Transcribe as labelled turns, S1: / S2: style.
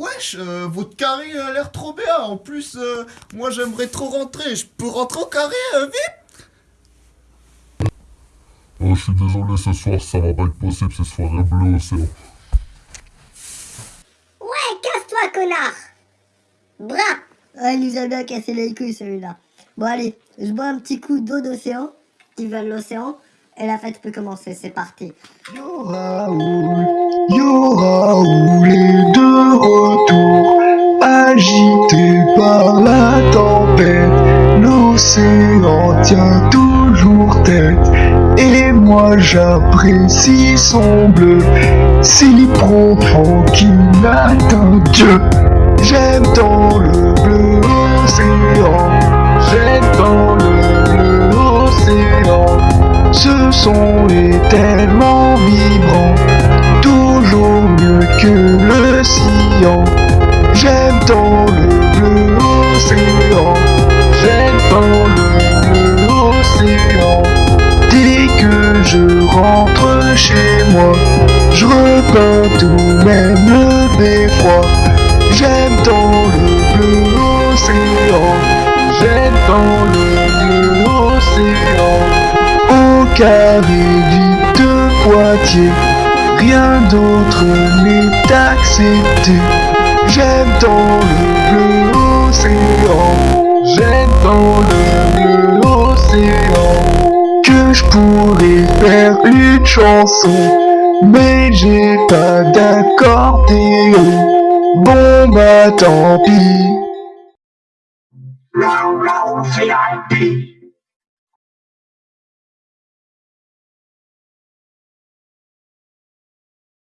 S1: Wesh, euh, votre carré a l'air trop bien. En plus, euh, moi j'aimerais trop rentrer. Je peux rentrer au carré euh, vite?
S2: Oh, je suis désolé, ce soir, ça va pas être possible, c'est soirée bleue océan.
S3: Ouais, casse-toi, connard Bras
S4: Ah, il nous a bien cassé les couilles celui-là. Bon allez, je bois un petit coup d'eau d'océan, qui vient de l'océan, et la fête peut commencer, c'est parti.
S5: Yo Raoul, yo Raoul retour, agité par la tempête, l'océan tient toujours tête, et moi j'apprécie son bleu, si profond qu'il atteint Dieu. J'aime tant le bleu océan, j'aime tant le bleu océan. Ce son est tellement vibrant, chez moi, je repeins tout même le beffroi. J'aime tant le bleu océan, j'aime tant le bleu océan. Au carré de Poitiers, rien d'autre n'est accepté. J'aime tant le bleu océan, j'aime tant le. Je pourrais faire une chanson, mais j'ai pas d'accordéon. Bon bah tant pis.